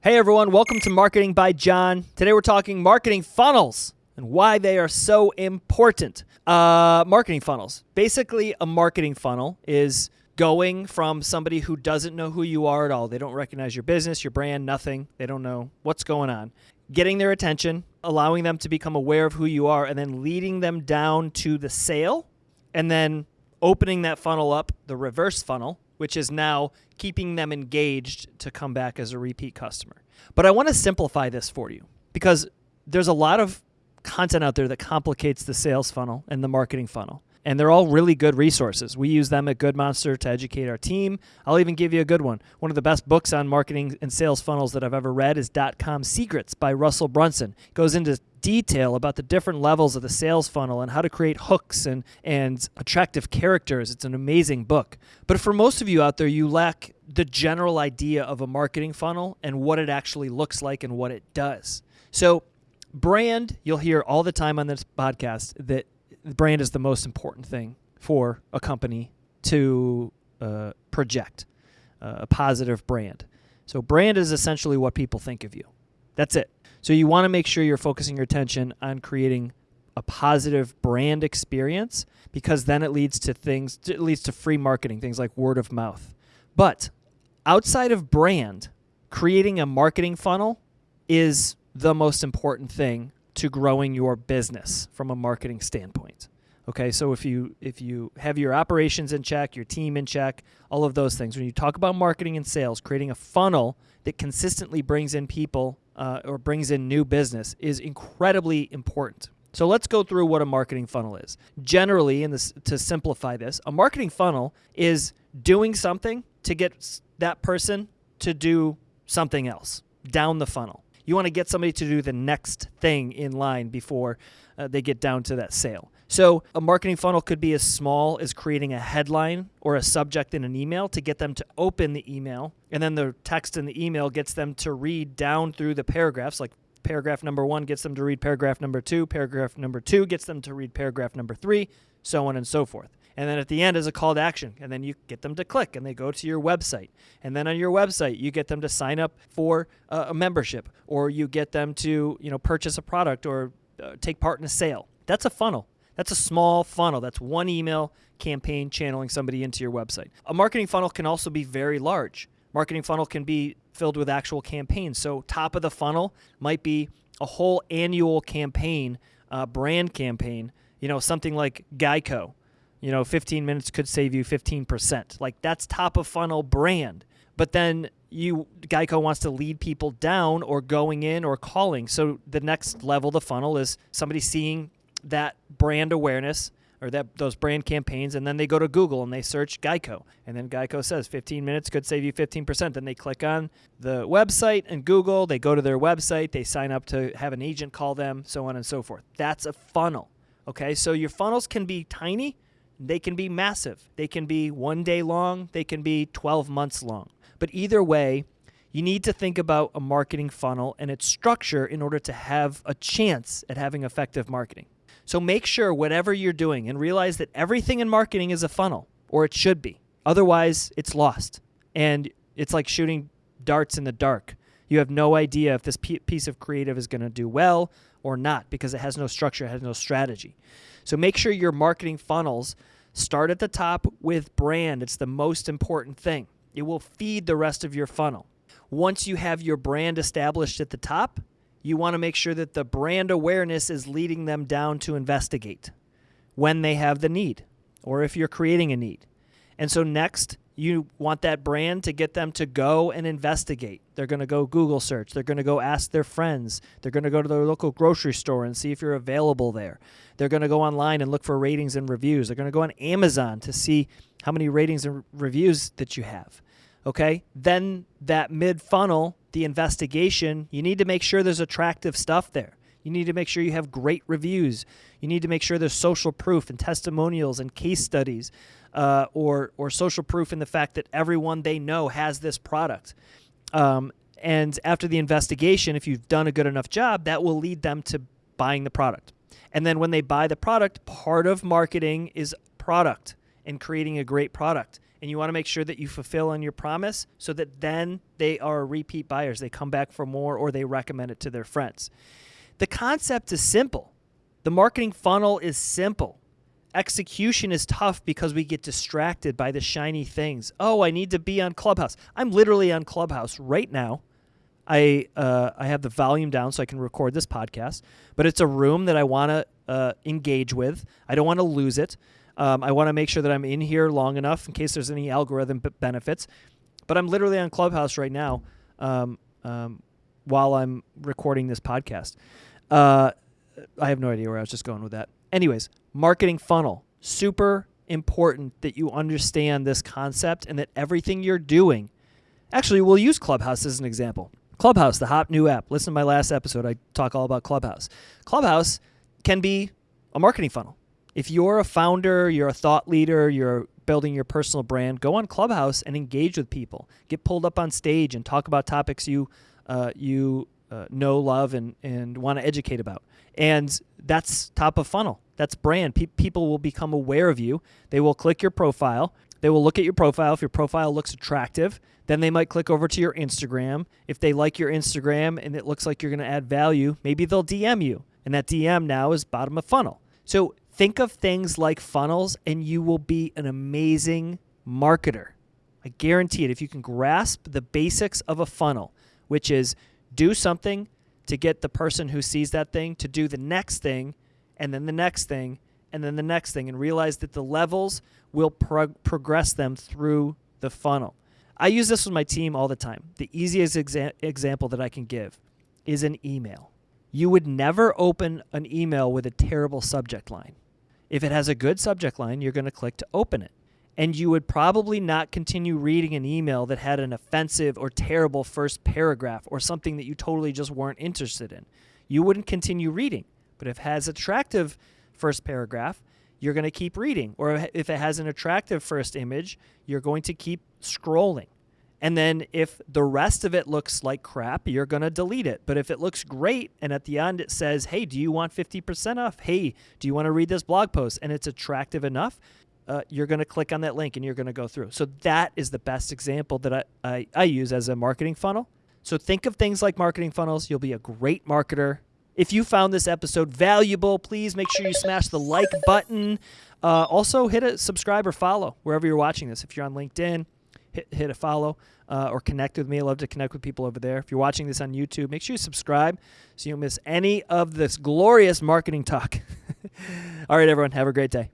Hey everyone, welcome to Marketing by John. Today we're talking marketing funnels and why they are so important. Uh, marketing funnels. Basically, a marketing funnel is going from somebody who doesn't know who you are at all. They don't recognize your business, your brand, nothing. They don't know what's going on. Getting their attention, allowing them to become aware of who you are, and then leading them down to the sale, and then opening that funnel up, the reverse funnel, which is now keeping them engaged to come back as a repeat customer. But I want to simplify this for you because there's a lot of content out there that complicates the sales funnel and the marketing funnel. And they're all really good resources. We use them at Good Monster to educate our team. I'll even give you a good one. One of the best books on marketing and sales funnels that I've ever read is Dot Com Secrets by Russell Brunson. It goes into detail about the different levels of the sales funnel and how to create hooks and, and attractive characters. It's an amazing book. But for most of you out there, you lack the general idea of a marketing funnel and what it actually looks like and what it does. So, brand, you'll hear all the time on this podcast that brand is the most important thing for a company to uh, project uh, a positive brand. So, brand is essentially what people think of you. That's it. So you want to make sure you're focusing your attention on creating a positive brand experience because then it leads to things it leads to free marketing, things like word of mouth. But outside of brand, creating a marketing funnel is the most important thing to growing your business from a marketing standpoint. Okay, so if you if you have your operations in check, your team in check, all of those things, when you talk about marketing and sales, creating a funnel that consistently brings in people uh, or brings in new business is incredibly important. So let's go through what a marketing funnel is. Generally, in this, to simplify this, a marketing funnel is doing something to get that person to do something else down the funnel. You want to get somebody to do the next thing in line before uh, they get down to that sale. So, a marketing funnel could be as small as creating a headline or a subject in an email to get them to open the email. And then the text in the email gets them to read down through the paragraphs, like paragraph number one gets them to read paragraph number two, paragraph number two gets them to read paragraph number three, so on and so forth. And then at the end is a call to action. And then you get them to click and they go to your website. And then on your website, you get them to sign up for a membership or you get them to, you know, purchase a product or uh, take part in a sale. That's a funnel. That's a small funnel. That's one email campaign channeling somebody into your website. A marketing funnel can also be very large. Marketing funnel can be filled with actual campaigns. So, top of the funnel might be a whole annual campaign, uh, brand campaign, you know, something like Geico. You know, 15 minutes could save you 15%. Like, that's top of funnel brand. But then you Geico wants to lead people down or going in or calling. So the next level the funnel is somebody seeing that brand awareness or that those brand campaigns and then they go to Google and they search Geico and then Geico says 15 minutes could save you 15% then they click on the website and Google they go to their website they sign up to have an agent call them so on and so forth that's a funnel okay so your funnels can be tiny they can be massive they can be 1 day long they can be 12 months long but either way you need to think about a marketing funnel and its structure in order to have a chance at having effective marketing so make sure whatever you're doing and realize that everything in marketing is a funnel, or it should be. Otherwise, it's lost. And it's like shooting darts in the dark. You have no idea if this piece of creative is going to do well or not because it has no structure, it has no strategy. So make sure your marketing funnels start at the top with brand. It's the most important thing. It will feed the rest of your funnel. Once you have your brand established at the top, you want to make sure that the brand awareness is leading them down to investigate when they have the need or if you're creating a need. And so, next, you want that brand to get them to go and investigate. They're going to go Google search. They're going to go ask their friends. They're going to go to their local grocery store and see if you're available there. They're going to go online and look for ratings and reviews. They're going to go on Amazon to see how many ratings and reviews that you have. Okay? Then that mid funnel the investigation, you need to make sure there's attractive stuff there. You need to make sure you have great reviews. You need to make sure there's social proof and testimonials and case studies, uh, or or social proof in the fact that everyone they know has this product. Um, and after the investigation, if you've done a good enough job, that will lead them to buying the product. And then when they buy the product, part of marketing is product and creating a great product. and you want to make sure that you fulfill on your promise so that then they are repeat buyers. They come back for more or they recommend it to their friends. The concept is simple. The marketing funnel is simple. Execution is tough because we get distracted by the shiny things. Oh, I need to be on Clubhouse. I'm literally on Clubhouse right now. I uh, I have the volume down so I can record this podcast, but it's a room that I want to uh, engage with. I don't want to lose it. Um, I want to make sure that I'm in here long enough in case there's any algorithm b- benefits. But I'm literally on Clubhouse right now um, um, while I'm recording this podcast. Uh, I have no idea where I was just going with that. Anyways, marketing funnel. Super important that you understand this concept and that everything you're doing. Actually, we'll use Clubhouse as an example. Clubhouse, the hot new app. Listen to my last episode. I talk all about Clubhouse. Clubhouse can be a marketing funnel. If you're a founder, you're a thought leader, you're building your personal brand, go on Clubhouse and engage with people. Get pulled up on stage and talk about topics you uh, you uh, know, love, and and want to educate about. And that's top of funnel. That's brand. Pe- people will become aware of you. They will click your profile. They will look at your profile. If your profile looks attractive, then they might click over to your Instagram. If they like your Instagram and it looks like you're going to add value, maybe they'll DM you. And that DM now is bottom of funnel. So think of things like funnels and you will be an amazing marketer. I guarantee it. If you can grasp the basics of a funnel, which is do something to get the person who sees that thing to do the next thing, and then the next thing, and then the next thing, and realize that the levels will prog- progress them through the funnel. I use this with my team all the time. The easiest exa- example that I can give is an email. You would never open an email with a terrible subject line. If it has a good subject line, you're going to click to open it. And you would probably not continue reading an email that had an offensive or terrible first paragraph or something that you totally just weren't interested in. You wouldn't continue reading. But if it has attractive first paragraph, you're going to keep reading. Or if it has an attractive first image, you're going to keep scrolling. And then if the rest of it looks like crap, you're going to delete it. But if it looks great and at the end it says, hey, do you want 50% off? Hey, do you want to read this blog post? And it's attractive enough, uh, you're going to click on that link and you're going to go through. So that is the best example that I, I, I use as a marketing funnel. So think of things like marketing funnels. You'll be a great marketer. If you found this episode valuable, please make sure you smash the like button. Uh, also, hit a subscribe or follow wherever you're watching this. If you're on LinkedIn, hit, hit a follow uh, or connect with me. I love to connect with people over there. If you're watching this on YouTube, make sure you subscribe so you don't miss any of this glorious marketing talk. All right, everyone, have a great day.